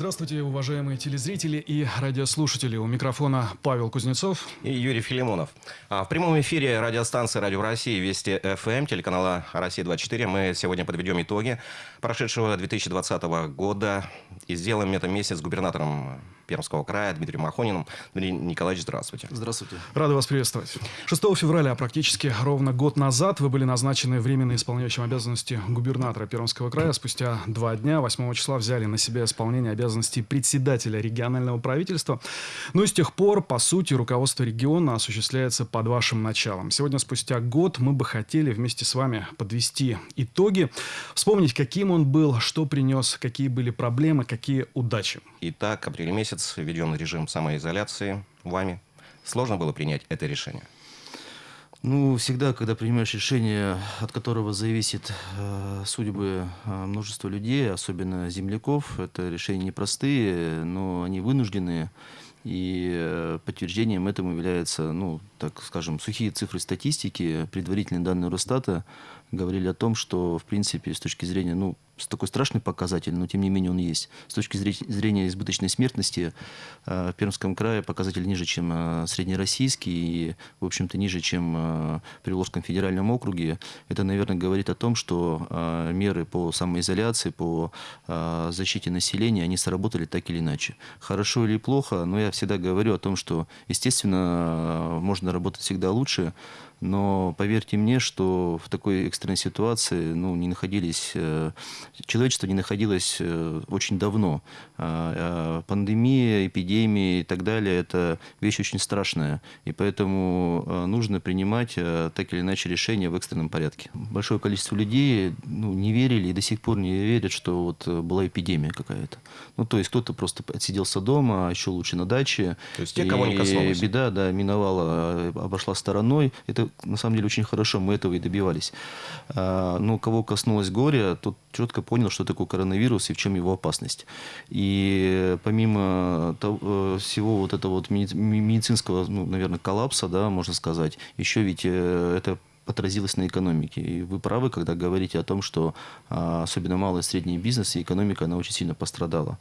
Здравствуйте, уважаемые телезрители и радиослушатели. У микрофона Павел Кузнецов и Юрий Филимонов. А, в прямом эфире радиостанции «Радио России» Вести ФМ, телеканала «Россия-24». Мы сегодня подведем итоги прошедшего 2020 года и сделаем это вместе с губернатором Пермского края Дмитрием Махониным. Дмитрий Николаевич, здравствуйте. Здравствуйте. Рада вас приветствовать. 6 февраля, практически ровно год назад, вы были назначены временно исполняющим обязанности губернатора Пермского края. Спустя два дня, 8 числа, взяли на себя исполнение обязанностей председателя регионального правительства. Ну и с тех пор, по сути, руководство региона осуществляется под вашим началом. Сегодня, спустя год, мы бы хотели вместе с вами подвести итоги, вспомнить, каким он был, что принес, какие были проблемы, какие удачи. Итак, апрель месяц месяц введен режим самоизоляции вами. Сложно было принять это решение? Ну, всегда, когда принимаешь решение, от которого зависит э, судьбы э, множества людей, особенно земляков, это решения непростые, но они вынужденные. И э, подтверждением этому являются, ну, так скажем, сухие цифры статистики, предварительные данные Росстата говорили о том, что, в принципе, с точки зрения, ну, такой страшный показатель, но тем не менее он есть. С точки зрения избыточной смертности э, в Пермском крае показатель ниже, чем э, среднероссийский и, в общем-то, ниже, чем в Приволжском федеральном округе. Это, наверное, говорит о том, что меры по самоизоляции, по защите населения, они сработали так или иначе. Хорошо или плохо, но я всегда говорю о том, что, естественно, можно работать всегда лучше, но поверьте мне, что в такой экстренной ситуации ну, не находились, э, человечество не находилось э, очень давно. А, а пандемия, эпидемия и так далее – это вещь очень страшная. И поэтому э, нужно принимать так или иначе решения в экстренном порядке. Большое количество людей ну, не верили и до сих пор не верят, что вот была эпидемия какая-то. Ну, то есть кто-то просто отсиделся дома, а еще лучше на даче. То есть те, кого не коснулось. Беда, да, миновала, обошла стороной. Это на самом деле очень хорошо, мы этого и добивались. А, но кого коснулось горя, тот четко понял, что такое коронавирус и в чем его опасность. И помимо того, всего вот этого вот медицинского, ну, наверное, коллапса, да, можно сказать, еще ведь э, это отразилось на экономике. И вы правы, когда говорите о том, что а, особенно малый и средний бизнес и экономика, она очень сильно пострадала.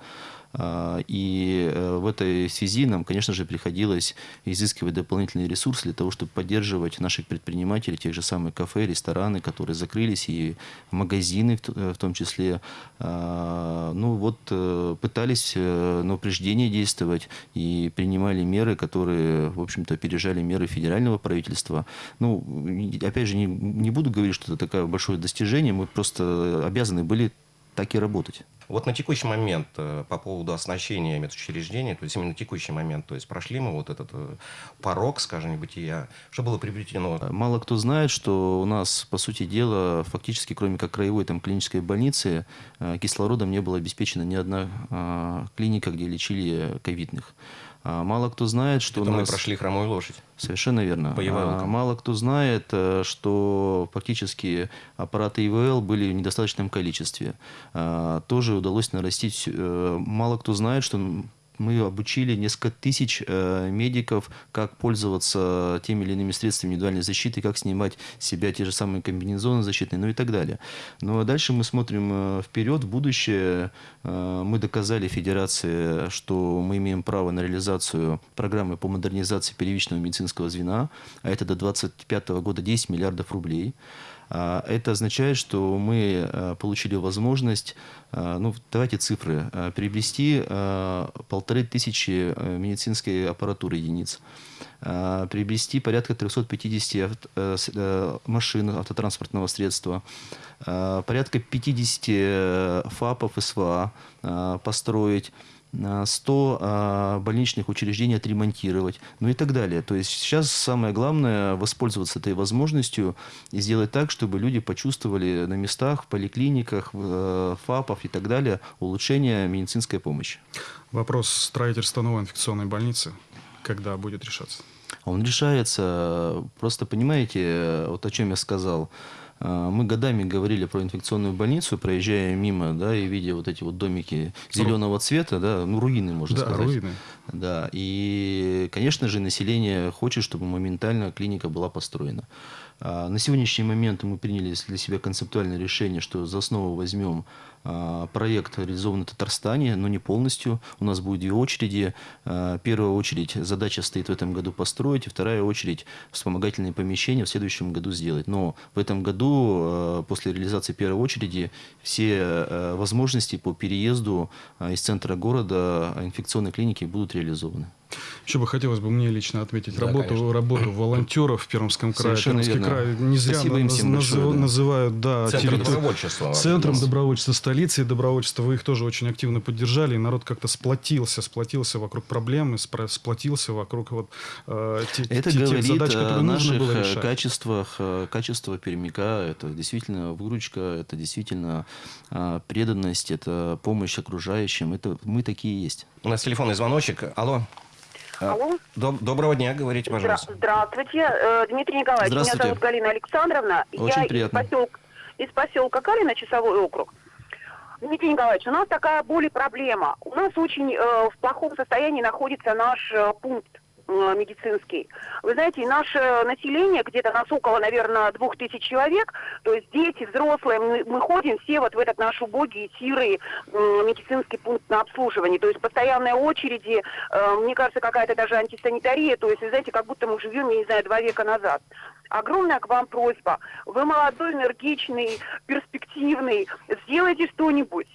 А, и э, в этой связи нам, конечно же, приходилось изыскивать дополнительные ресурсы для того, чтобы поддерживать наших предпринимателей, тех же самых кафе, рестораны, которые закрылись, и магазины в э, том числе. А, ну вот э, пытались на упреждение действовать и принимали меры, которые, в общем-то, опережали меры федерального правительства. Ну, опять же, не, не буду говорить, что это такое большое достижение, мы просто обязаны были так и работать. Вот на текущий момент э, по поводу оснащения медучреждений, то есть именно на текущий момент, то есть прошли мы вот этот э, порог, скажем, бытия, что было приобретено? Мало кто знает, что у нас, по сути дела, фактически, кроме как краевой там, клинической больницы, э, кислородом не была обеспечена ни одна клиника, где лечили ковидных. А мало кто знает, что Это у нас... мы прошли хромую лошадь. Совершенно верно. По ИВЛ. Мало кто знает, что фактически аппараты ИВЛ были в недостаточном количестве. Тоже удалось нарастить. Э, мало кто знает, что мы обучили несколько тысяч э, медиков, как пользоваться теми или иными средствами индивидуальной защиты, как снимать с себя те же самые комбинезоны защитные, ну и так далее. Ну а дальше мы смотрим э, вперед, в будущее. Мы доказали Федерации, что мы имеем право на реализацию программы по модернизации первичного медицинского звена, а это до 2025 года 10 миллиардов рублей. А, это означает, что мы а, получили возможность, а, ну, давайте цифры, приобрести полторы тысячи медицинской аппаратуры единиц, приобрести порядка 350 машин автотранспортного средства, порядка 50 ФАПов СВА построить, 100 а, больничных учреждений отремонтировать, ну и так далее. То есть сейчас самое главное воспользоваться этой возможностью и сделать так, чтобы люди почувствовали на местах, в поликлиниках, э, ФАПов и так далее улучшение медицинской помощи. Вопрос строительства новой инфекционной больницы, когда будет решаться? Он решается, просто понимаете, вот о чем я сказал, мы годами говорили про инфекционную больницу, проезжая мимо, да, и видя вот эти вот домики зеленого цвета, да, ну, руины, можно да, сказать. руины. Да, и, конечно же, население хочет, чтобы моментально клиника была построена. А, на сегодняшний момент мы приняли для себя концептуальное решение, что за основу возьмем а, проект реализован в Татарстане, но не полностью. У нас будет две очереди. А, первая очередь задача стоит в этом году построить, и вторая очередь вспомогательные помещения в следующем году сделать. Но в этом году, после реализации первой очереди, все возможности по переезду из центра города инфекционной клиники будут реализованы. Еще бы хотелось бы мне лично отметить да, работу, работу волонтеров в Пермском крае. Совершенно Пермский верно. край не зря Спасибо им наз, большое, да. называют да, Центром территор... добровольчества. Центром добровольчества столицы и добровольчества. Вы их тоже очень активно поддержали, и народ как-то сплотился, сплотился вокруг проблемы, сплотился вокруг вот, э, те, это те, тех задач, которые нужно было э, решать. качествах, э, качество пермяка, это действительно выручка, это действительно э, преданность, это помощь окружающим, это мы такие есть. У нас телефонный звоночек. Алло. А, Алло. Доб доброго дня, говорите, пожалуйста. Здравствуйте, э, Дмитрий Николаевич. Здравствуйте. Меня зовут Галина Александровна. Очень Я приятно. Из поселка, из поселка Калина, Часовой округ. Дмитрий Николаевич, у нас такая более проблема. У нас очень э, в плохом состоянии находится наш э, пункт медицинский. Вы знаете, наше население, где-то нас около, наверное, двух тысяч человек, то есть дети, взрослые, мы, мы ходим все вот в этот наш убогий, сирый медицинский пункт на обслуживание. То есть постоянные очереди, э, мне кажется, какая-то даже антисанитария, то есть, вы знаете, как будто мы живем, я не знаю, два века назад. Огромная к вам просьба. Вы молодой, энергичный, перспективный. Сделайте что-нибудь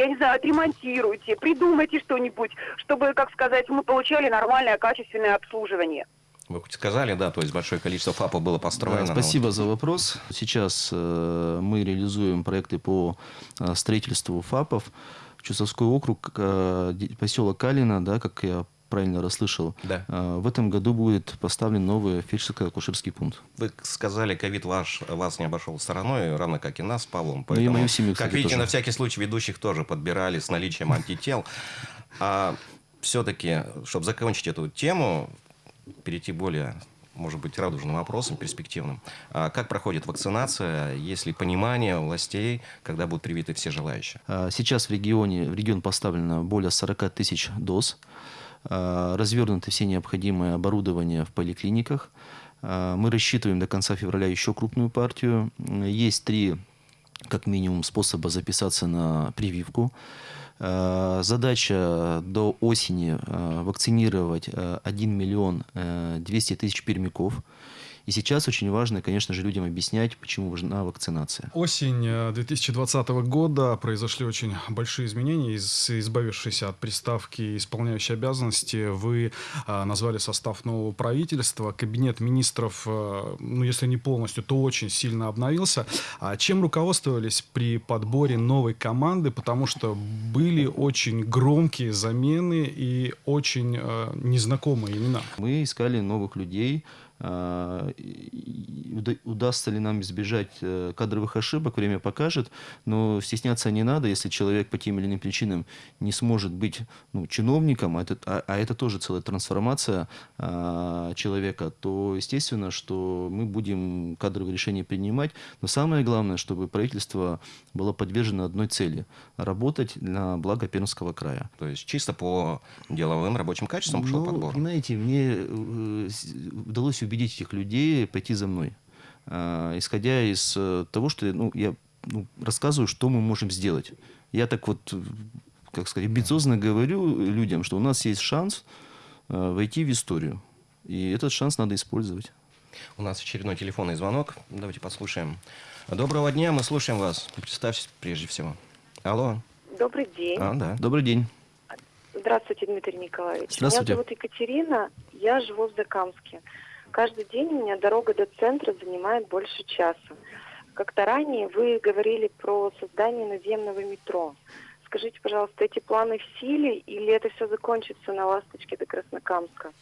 я не знаю, отремонтируйте, придумайте что-нибудь, чтобы, как сказать, мы получали нормальное, качественное обслуживание. Вы хоть сказали, да, то есть большое количество ФАПов было построено. Да, спасибо вот... за вопрос. Сейчас э, мы реализуем проекты по э, строительству ФАПов. Чусовской округ, э, поселок Калина, да, как я правильно расслышал, да. А, в этом году будет поставлен новый фельдшерско-акушерский пункт. Вы сказали, ковид ваш, вас не обошел стороной, равно как и нас с Павлом. Поэтому, ну и мою семью, кстати, Как видите, тоже. на всякий случай ведущих тоже подбирали с наличием антител. А все-таки, чтобы закончить эту тему, перейти более может быть, радужным вопросом, перспективным. А как проходит вакцинация, есть ли понимание властей, когда будут привиты все желающие? А, сейчас в регионе, в регион поставлено более 40 тысяч доз. Э, развернуты все необходимые оборудования в поликлиниках. Э, мы рассчитываем до конца февраля еще крупную партию. Есть три, как минимум, способа записаться на прививку. Э, задача до осени вакцинировать 1 миллион 200 тысяч пермяков. И сейчас очень важно, конечно же, людям объяснять, почему важна вакцинация. Осень 2020 э, года произошли очень большие изменения. Из, избавившись от приставки исполняющей обязанности, вы а, назвали состав нового правительства. Кабинет министров, а, ну, если не полностью, то очень сильно обновился. А чем руководствовались при подборе новой команды? Потому что были очень громкие замены и очень а, незнакомые имена. Мы искали новых людей, удастся ли нам избежать э, кадровых ошибок, время покажет, но стесняться не надо, если человек по тем или иным причинам не сможет быть ну, чиновником, а это, а, а это тоже целая трансформация а, человека, то естественно, что мы будем кадровые решения принимать, но самое главное, чтобы правительство было подвержено одной цели – работать на благо Пермского края. То есть чисто по деловым рабочим качествам пошел ну, подбор? Знаете, мне э, удалось убедить этих людей пойти за мной. А, исходя из э, того, что ну, я ну, рассказываю, что мы можем сделать. Я так вот, как сказать, амбициозно говорю людям, что у нас есть шанс э, войти в историю. И этот шанс надо использовать. У нас очередной телефонный звонок. Давайте послушаем. Доброго дня, мы слушаем вас. Представьтесь прежде всего. Алло. Добрый день. А, да. Добрый день. Здравствуйте, Дмитрий Николаевич. Здравствуйте. Меня зовут Екатерина, я живу в Закамске. Каждый день у меня дорога до центра занимает больше часа. Как-то ранее вы говорили про создание наземного метро. Скажите, пожалуйста, эти планы в силе или это все закончится на «Ласточке» до Краснокамска?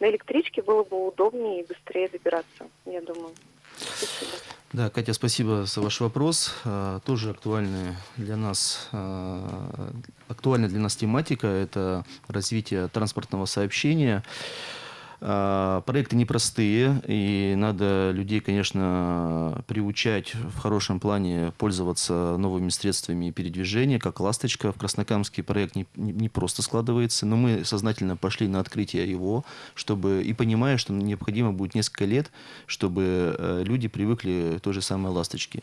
На электричке было бы удобнее и быстрее добираться, я думаю. Спасибо. Да, Катя, спасибо за ваш вопрос. А, тоже актуальная для нас, а, актуальная для нас тематика – это развитие транспортного сообщения. А, проекты непростые, и надо людей, конечно, приучать в хорошем плане пользоваться новыми средствами передвижения, как «Ласточка». В Краснокамске проект не, не, просто складывается, но мы сознательно пошли на открытие его, чтобы и понимая, что необходимо будет несколько лет, чтобы э, люди привыкли к той же самой «Ласточке».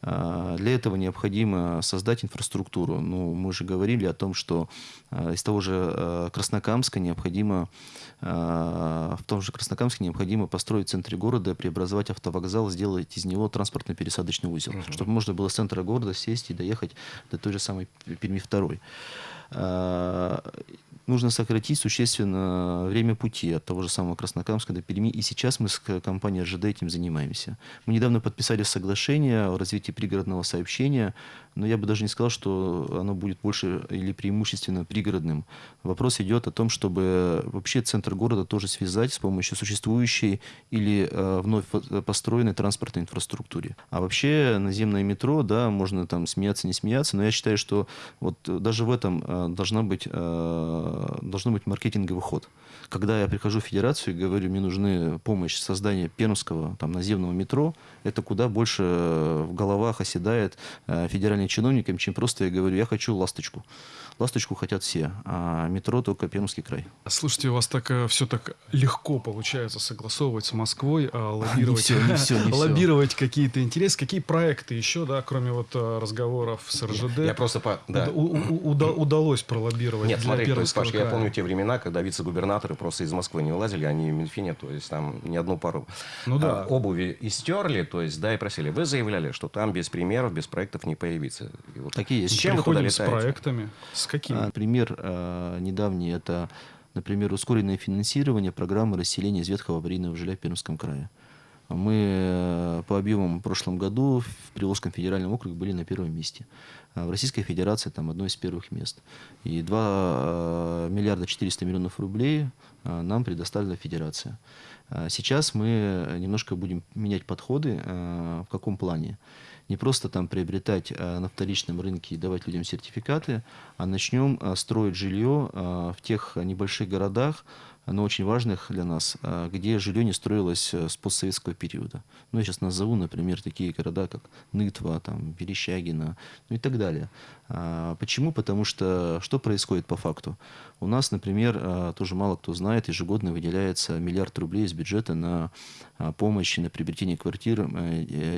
А, для этого необходимо создать инфраструктуру. Ну, мы же говорили о том, что а, из того же э, Краснокамска необходимо в том же Краснокамске необходимо построить в центре города, преобразовать автовокзал, сделать из него транспортно-пересадочный узел, угу. чтобы можно было с центра города сесть и доехать до той же самой Перми второй нужно сократить существенно время пути от того же самого Краснокамска до Перми. И сейчас мы с компанией РЖД этим занимаемся. Мы недавно подписали соглашение о развитии пригородного сообщения, но я бы даже не сказал, что оно будет больше или преимущественно пригородным. Вопрос идет о том, чтобы вообще центр города тоже связать с помощью существующей или э, вновь построенной транспортной инфраструктуре. А вообще наземное метро, да, можно там смеяться, не смеяться, но я считаю, что вот даже в этом э, должна быть э, должно быть маркетинговый ход. Когда я прихожу в федерацию и говорю, мне нужны помощь создания пермского там, наземного метро, это куда больше в головах оседает э, федеральным чиновникам, чем просто я говорю, я хочу ласточку. Ласточку хотят все, а метро только Пермский край. Слушайте, у вас так э, все так легко получается согласовывать с Москвой, а лоббировать, не все, не все, не лоббировать какие-то интересы. Какие проекты еще, да, кроме вот э, разговоров с РЖД? Я просто по, да. у, у, уда, удалось пролоббировать Нет, смотри, то есть, Пашка, я помню те времена, когда вице-губернаторы просто из Москвы не вылазили, они в Минфине, то есть там ни одну пару ну, да. а, обуви истерли, то есть, да, и просили. Вы заявляли, что там без примеров, без проектов не появится. И вот Такие есть. С чем Приходим вы туда летаете? с проектами. С какими? А, пример а, недавний – это, например, ускоренное финансирование программы расселения из ветхого аварийного жилья в Пермском крае. Мы э, по объемам в прошлом году в Приволжском федеральном округе были на первом месте. А в Российской Федерации там одно из первых мест. И 2 э, миллиарда 400 миллионов рублей нам предоставила Федерация. Сейчас мы немножко будем менять подходы. В каком плане? Не просто там приобретать э, на вторичном рынке и давать людям сертификаты, а начнем э, строить жилье э, в тех небольших городах, но очень важных для нас, где жилье не строилось с постсоветского периода. Ну, я сейчас назову, например, такие города, как Нытва, там, Верещагино, ну и так далее. Почему? Потому что что происходит по факту? У нас, например, тоже мало кто знает, ежегодно выделяется миллиард рублей из бюджета на помощь на приобретение квартир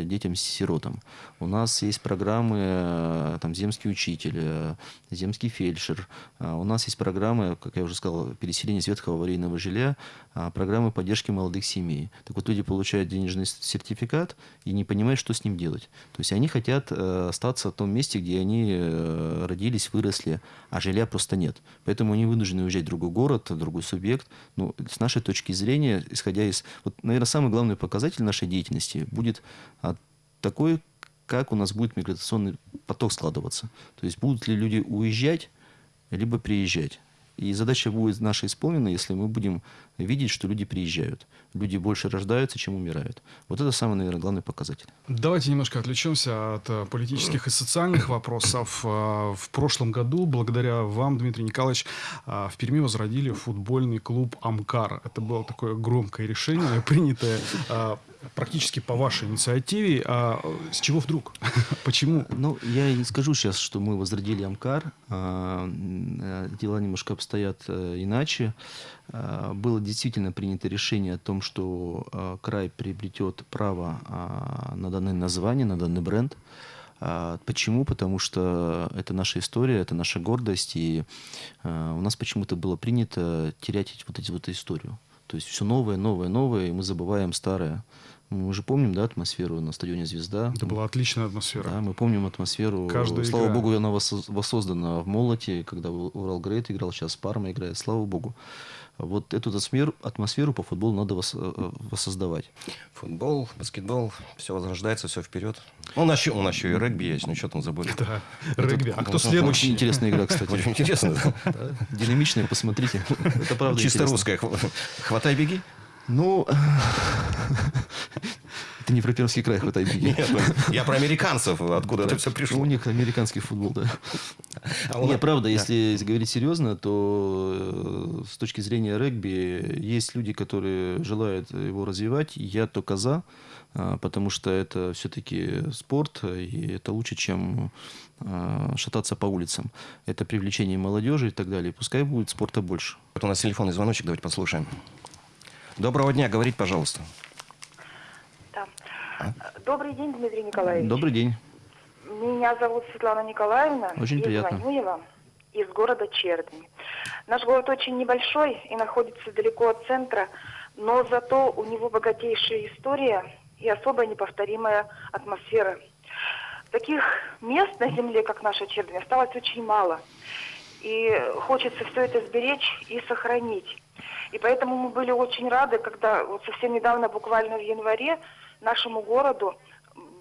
детям-сиротам. У нас есть программы, э, там, земский учитель, э, земский фельдшер. А у нас есть программы, как я уже сказал, переселение из ветхого аварийного жилья, а, программы поддержки молодых семей. Так вот, люди получают денежный сертификат и не понимают, что с ним делать. То есть они хотят э, остаться в том месте, где они родились, выросли, а жилья просто нет. Поэтому они вынуждены уезжать в другой город, в другой субъект. Ну, с нашей точки зрения, исходя из... Вот, наверное, самый главный показатель нашей деятельности будет такой, как у нас будет миграционный поток складываться. То есть будут ли люди уезжать, либо приезжать. И задача будет наша исполнена, если мы будем видеть, что люди приезжают. Люди больше рождаются, чем умирают. Вот это самый, наверное, главный показатель. Давайте немножко отвлечемся от э, политических и социальных вопросов. Э, в прошлом году, благодаря вам, Дмитрий Николаевич, э, в Перми возродили футбольный клуб «Амкар». Это было такое громкое решение, принятое практически по вашей инициативе. А с чего вдруг? Почему? Ну, я не скажу сейчас, что мы возродили Амкар. А, э, дела немножко обстоят э, иначе. А, было действительно принято решение о том, что а, край приобретет право на данное название, на данный бренд. Почему? Потому что это наша история, это наша гордость, и у нас почему-то было принято терять вот эти вот историю. То есть все новое, новое, новое, и мы забываем старое. Мы уже помним, да, атмосферу на стадионе «Звезда». Это была отличная атмосфера. Да, мы помним атмосферу. Каждая Слава игра. богу, она воссоздана в «Молоте», когда Урал Грейт играл, сейчас Парма играет. Слава богу. Вот эту атмосферу, атмосферу по футболу надо э, воссоздавать. Футбол, баскетбол, все возрождается, все вперед. Ну, у нас, еще, у нас еще и регби есть, ну что там забыли. Да, регби. А кто следующий? Очень интересная игра, кстати. Очень интересно, да. Динамичная, посмотрите. Это правда Чисто русская. Хватай, беги. Ну, Ты не про Пермский край в этой беде. Нет, ну, я про американцев, откуда это все пришло. У них американский футбол, да. А Нет, правда, да. если говорить серьезно, то э, с точки зрения регби есть люди, которые желают его развивать. Я только за, а, потому что это все-таки спорт, и это лучше, чем а, шататься по улицам. Это привлечение молодежи и так далее. Пускай будет спорта больше. Вот у нас телефонный звоночек, давайте послушаем. Доброго дня, говорите, пожалуйста. Да. Добрый день, Дмитрий Николаевич. Добрый день. Меня зовут Светлана Николаевна. Очень приятно. звоню я вам из города Чердень. Наш город очень небольшой и находится далеко от центра, но зато у него богатейшая история и особо неповторимая атмосфера. Таких мест на земле, как наша Чердень, осталось очень мало. И хочется все это сберечь и сохранить. И поэтому мы были очень рады, когда вот совсем недавно, буквально в январе, нашему городу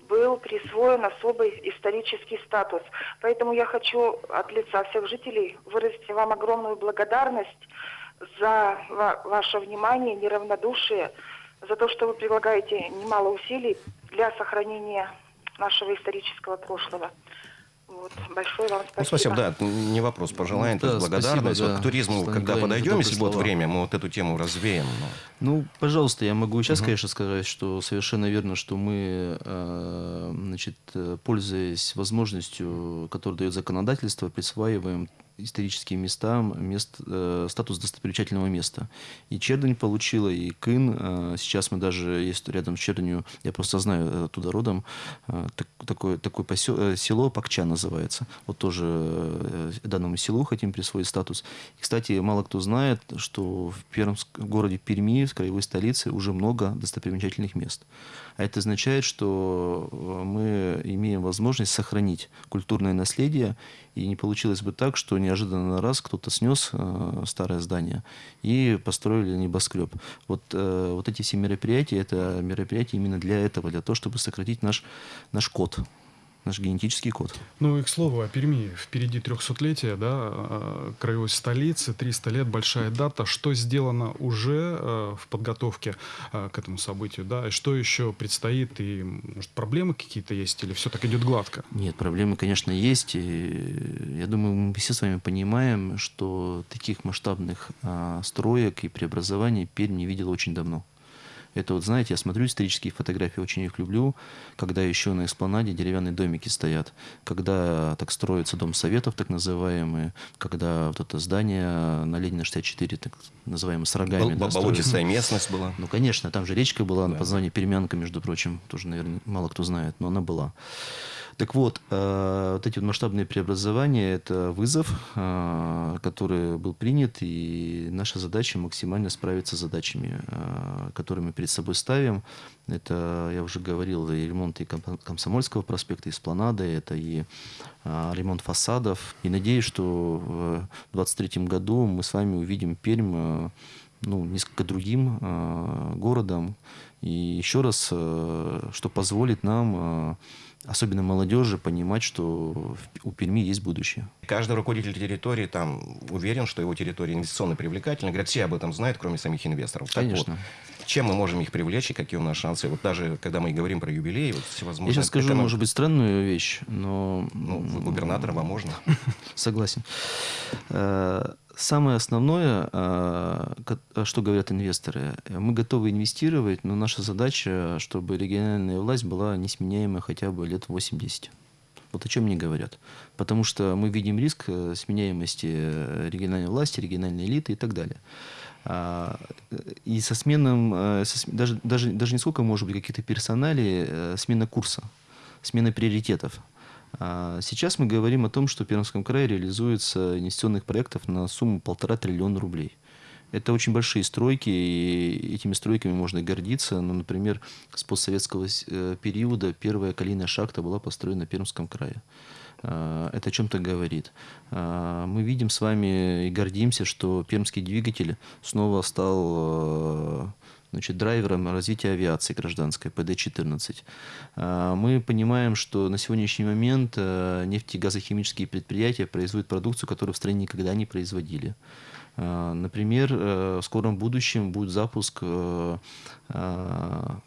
был присвоен особый исторический статус. Поэтому я хочу от лица всех жителей выразить вам огромную благодарность за ва- ваше внимание, неравнодушие, за то, что вы прилагаете немало усилий для сохранения нашего исторического прошлого. Вот. Большое вам спасибо. Ну, спасибо, да, не вопрос, пожелаем, то Да, есть благодарность. спасибо, Вот да, к туризму, Светлана когда подойдем, если будет время, мы вот эту тему развеем. но- Ну, пожалуйста, я могу сейчас, конечно, сказать, что совершенно верно, что мы, э, значит, э, пользуясь возможностью, которую дает законодательство, присваиваем историческим местам мест, э, статус достопримечательного места. И Чердень получила, и Кын. э, сейчас мы даже есть рядом с Черденью, я просто знаю э, оттуда родом, э, так- такое, такое посел, э, село Пакча называется. Вот тоже э, данному селу хотим присвоить статус. И, кстати, мало кто знает, что в, Пермск, в городе Перми, в краевой столице, уже много достопримечательных мест. А это означает, что э, мы имеем возможность сохранить культурное наследие, и не получилось бы так, что неожиданно раз кто-то снес э, старое здание и построили небоскреб. Вот, э, вот эти все мероприятия, это мероприятия именно для этого, для того, чтобы сократить наш, наш код, наш генетический код. Ну и к слову о Перми. Впереди 300-летие, да, э, краевой столицы, 300 лет, большая дата. Что сделано уже э, в подготовке э, к этому событию, да, и что еще предстоит, и, может, проблемы какие-то есть, или все так идет гладко? Нет, проблемы, конечно, есть. И я думаю, мы все с вами понимаем, что таких масштабных а, строек и преобразований Пермь не видела очень давно. Это вот, знаете, я смотрю исторические фотографии, очень их люблю, когда еще на эспланаде деревянные домики стоят, когда так строится дом советов, так называемый, когда вот это здание на Ленина 64, так называемое, с рогами. Бол- да, Болотистая местность была. Ну, конечно, там же речка была, Да. под названием Перемянка, между прочим, тоже, наверное, мало кто знает, но она была. Так вот, э, вот эти масштабные преобразования – это вызов, э, который был принят, и наша задача максимально справиться с задачами, э, которые мы перед собой ставим. Это, я уже говорил, и ремонт и Ком- Комсомольского проспекта, и Спланады, это и э, ремонт фасадов. И надеюсь, что в 2023 году мы с вами увидим Пермь э, ну, несколько другим э, городом. И еще раз, э, что позволит нам, э, особенно молодежи, понимать, что в- у Перми есть будущее. Каждый руководитель территории там уверен, что его территория инвестиционно привлекательна. Говорят, все об этом знают, кроме самих инвесторов. Так Конечно. вот, чем мы можем их привлечь и какие у нас шансы? Вот даже когда мы говорим про юбилей, вот всевозможные... Я сейчас скажу, эконом- может быть, странную вещь, но... Ну, вы губернатор, вам можно. Согласен. Э, Самое основное, э, ко- что говорят инвесторы, э, мы готовы инвестировать, но наша задача, чтобы региональная власть была несменяемой хотя бы лет 80. Вот о чем мне говорят. Потому что мы видим риск э, сменяемости э, региональной власти, региональной элиты и так далее. А, И со сменом, э, со даже, даже, даже не сколько может быть каких-то персоналей, э, смена курса, смена приоритетов. А Сейчас мы говорим о том, что в Пермском крае реализуется инвестиционных проектов на сумму полтора триллиона рублей. Это очень большие стройки, и этими стройками можно гордиться. Ну, например, с постсоветского э, периода первая калийная шахта была построена в Пермском крае. А, Это о чем-то говорит. А, Мы видим с вами и гордимся, что пермский двигатель снова стал э, значит, драйвером развития авиации гражданской, ПД-14. А, Мы понимаем, что на сегодняшний момент э, нефтегазохимические предприятия производят продукцию, которую в стране никогда не производили. Например, в скором будущем будет запуск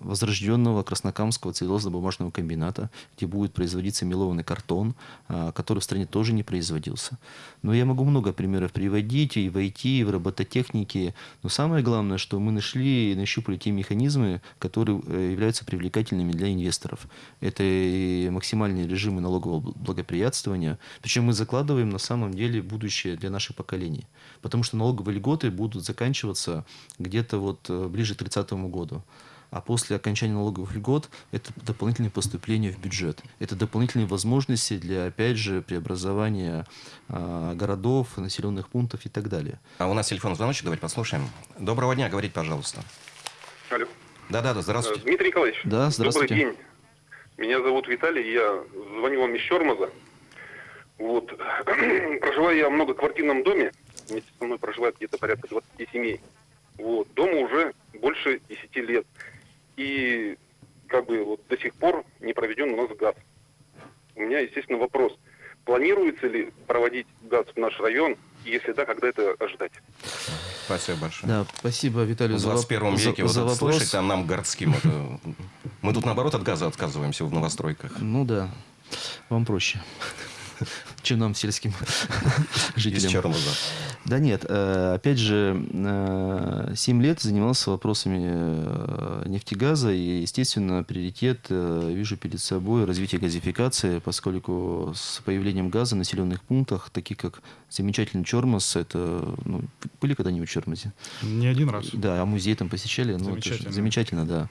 возрожденного Краснокамского целлюлозно-бумажного комбината, где будет производиться мелованный картон, который в стране тоже не производился. Но я могу много примеров приводить и в IT, и в робототехнике. Но самое главное, что мы нашли и нащупали те механизмы, которые э, являются привлекательными для инвесторов. Это и максимальные режимы налогового благоприятствования. Причем мы закладываем на самом деле будущее для наших поколений. Потому что налоговые льготы будут заканчиваться где-то вот э, ближе к 30 году а после окончания налоговых льгот это дополнительные поступления в бюджет. Это дополнительные возможности для, опять же, преобразования э, городов, населенных пунктов и так далее. А у нас телефон звоночек, давайте послушаем. Доброго дня, говорите, пожалуйста. Алло. Да-да-да, здравствуйте. Дмитрий Николаевич. Да, здравствуйте. Добрый день. Меня зовут Виталий, я звоню вам из Чермоза. Вот. Проживаю я в многоквартирном доме. Вместе со мной проживает где-то порядка 20 семей. Вот. Дому уже больше 10 лет и как бы вот до сих пор не проведен у нас газ. У меня, естественно, вопрос. Планируется ли проводить газ в наш район? И если да, когда это ожидать? Спасибо большое. Да, спасибо, Виталий, в 21 за, веке за, вот за вопрос. слышать, а нам городским. Это... Мы тут, наоборот, от газа отказываемся в новостройках. Ну да, вам проще чем нам, сельским жителям. Из Черноза. Да нет, э, опять же, 7 э, лет занимался вопросами э, нефтегаза, и, естественно, приоритет вижу перед собой развитие газификации, поскольку с появлением газа в населенных пунктах, таких как замечательный Чормос, это, ну, были когда-нибудь в Чормозе? Не один раз. Да, а музей там посещали? Ну, замечательно. замечательно, да.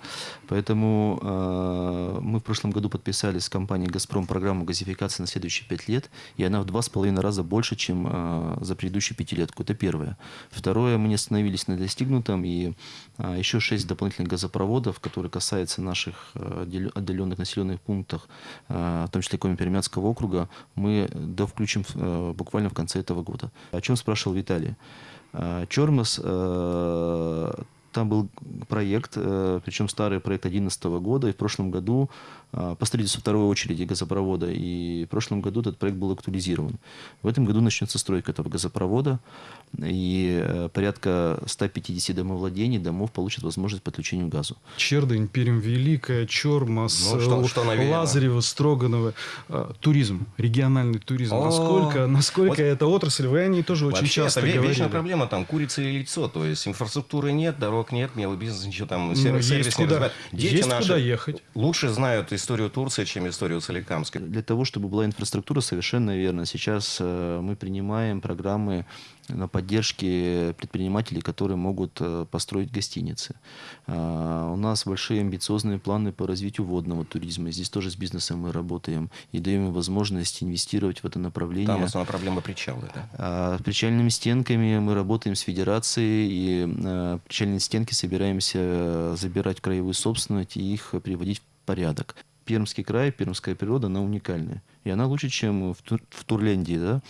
Поэтому э, мы в прошлом году подписали с компанией «Газпром» программу газификации на следующие 5 лет, и она в два с половиной раза больше, чем э, за предыдущую пятилетку. Это первое. Второе, мы не остановились на достигнутом, и э, еще шесть дополнительных газопроводов, которые касаются наших э, отдаленных населенных пунктов, э, в том числе Коми-Пермянского округа, мы довключим э, буквально в конце этого года. О чем спрашивал Виталий? Э, там был проект, причем старый проект 2011 года, и в прошлом году а, по строительству второй очереди газопровода. И в прошлом году этот проект был актуализирован. В этом году начнется стройка этого газопровода, и э, порядка 150 домовладений, домов получат возможность подключения к газу. Чердынь, Пермь Великая, Чормас, ну, что, что Лазарево, Строганово. А, туризм, региональный туризм. О, насколько, насколько вот эта отрасль, вы о ней тоже очень часто это говорили. вечная проблема, там, курица и яйцо. То есть инфраструктуры нет, дорог нет, мелый бизнес, ничего там, сервис, есть куда, Дети есть наши куда ехать. лучше знают историю Турции, чем историю Соликамска. Для того, чтобы была инфраструктура, совершенно верно. Сейчас э, мы принимаем программы на поддержке предпринимателей, которые могут э, построить гостиницы. А, у нас большие амбициозные планы по развитию водного туризма. Здесь тоже с бизнесом мы работаем и даем им возможность инвестировать в это направление. Там основная проблема причалы, да? С причальными стенками мы работаем с федерацией, и э, причальные стенки собираемся забирать краевую собственность и их приводить в порядок. Пермский край, пермская природа, она уникальная. И она лучше, чем в, Тур, в Турляндии, да.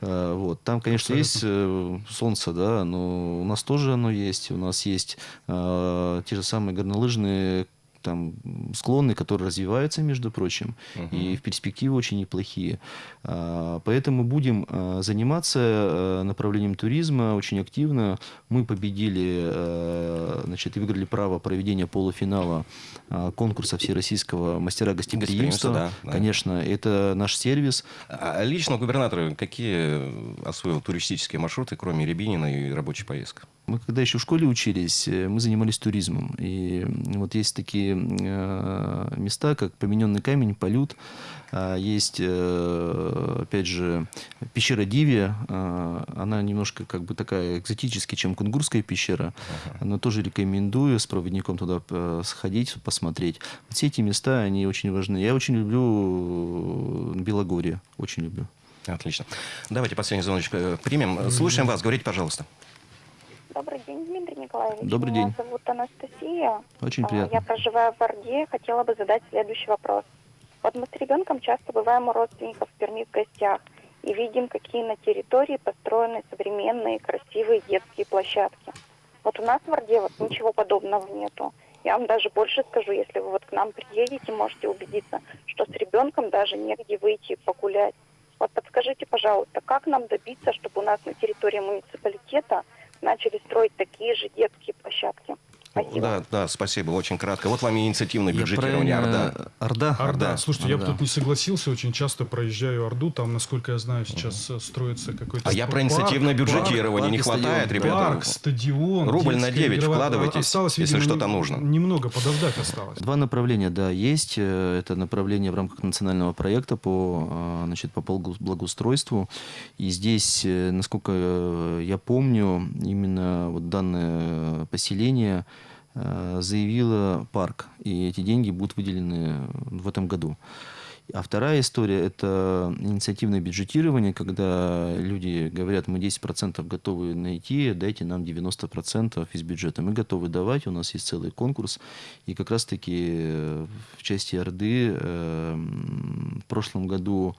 А, вот. Там, конечно, Абсолютно. есть э, солнце, да, но у нас тоже оно есть. У нас есть э, те же самые горнолыжные там склоны, которые развиваются, между прочим, угу. и в перспективе очень неплохие. А, поэтому будем а, заниматься а, направлением туризма очень активно. Мы победили, значит, и выиграли право проведения полуфинала конкурса всероссийского мастера гостеприимства. Да, да. Конечно, это наш сервис. А лично губернатор какие освоил туристические маршруты, кроме Рябинина и рабочей поездки? Мы когда еще в школе учились, э, мы занимались туризмом. И вот есть такие э, места, как Помененный камень, Полют. А есть, э, опять же, пещера Дивия. Она немножко как бы такая экзотическая, чем Кунгурская пещера. Но тоже рекомендую с проводником туда сходить, посмотреть. Вот все эти места, они очень важны. Я очень люблю Белогорье. Очень люблю. Отлично. Давайте последний звоночек примем. Слушаем вас. Говорите, пожалуйста. Добрый день, Дмитрий Николаевич. Добрый день. Меня зовут Анастасия. Очень а, приятно. Я проживаю в Орде. Хотела бы задать следующий вопрос. Вот мы с ребенком часто бываем у родственников в Перми в гостях и видим, какие на территории построены современные, красивые детские площадки. Вот у нас в Орде вот ничего подобного нету. Я вам даже больше скажу, если вы вот к нам приедете, можете убедиться, что с ребенком даже негде выйти погулять. Вот подскажите, пожалуйста, как нам добиться, чтобы у нас на территории муниципалитета начали строить такие же детские площадки? Спасибо. Да, да, спасибо, очень кратко. Вот вам и инициативное бюджетирование правильно- Орда. Орда? Орда. Слушайте, я бы Орда. тут не согласился. Очень часто проезжаю Орду. Там, насколько я знаю, сейчас э, строится какой-то А я про парк, инициативное парк, бюджетирование. Не парк и хватает, стадион. ребята. Парк, стадион. Рубль на детская 9 игровая- вкладывайтесь, Осталось, если видимо, что-то не- нужно. Немного подождать осталось. Два направления, да, есть. Э, Это направление в рамках национального проекта по, э, значит, по благо- благоустройству. И здесь, насколько я помню, именно вот данное поселение э, заявило парк, и эти деньги будут выделены в этом году. А вторая история – это инициативное бюджетирование, когда люди говорят, мы 10% готовы найти, дайте нам 90% из бюджета. Мы готовы давать, у нас есть целый конкурс. И как раз-таки в части Орды э, в прошлом году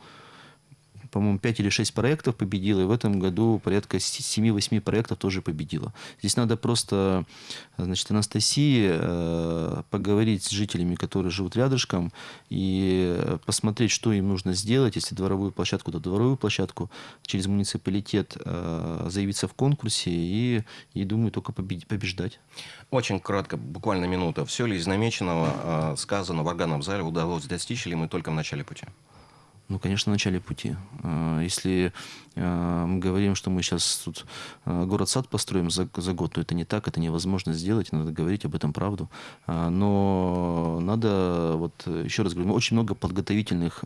по-моему, 5 или 6 проектов победило, и в этом году порядка 7-8 проектов тоже победило. Здесь надо просто, значит, Анастасии э, поговорить с жителями, которые живут рядышком, и посмотреть, что им нужно сделать, если дворовую площадку, то дворовую площадку, через муниципалитет э, заявиться в конкурсе и, и думаю, только побед- побеждать. Очень кратко, буквально минута. Все ли из намеченного, э, сказано в органном зале, удалось достичь, или мы только в начале пути? Ну, конечно, в начале пути. Э, Если э, мы говорим, что мы сейчас тут э, город-сад построим за, за год, то это не так, это невозможно сделать, надо говорить об этом правду. Но надо, вот еще раз говорю, очень много подготовительных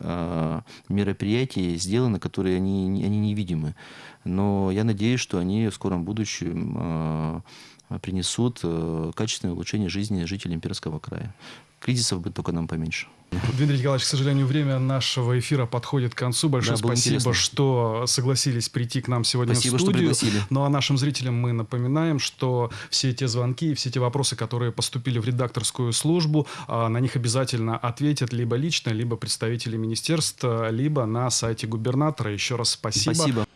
мероприятий сделано, которые они, они невидимы. Но я надеюсь, что они в скором будущем принесут качественное улучшение жизни жителей Имперского края. Кризисов будет только нам поменьше. Дмитрий Николаевич, к сожалению, время нашего эфира подходит к концу. Большое Да, спасибо, интересно. что согласились прийти к нам сегодня Спасибо, в что студию. пригласили. Ну а нашим зрителям мы напоминаем, что все те звонки и все те вопросы, которые поступили в редакторскую службу, а, на них обязательно ответят либо лично, либо представители министерств, либо на сайте губернатора. Еще раз спасибо. Спасибо.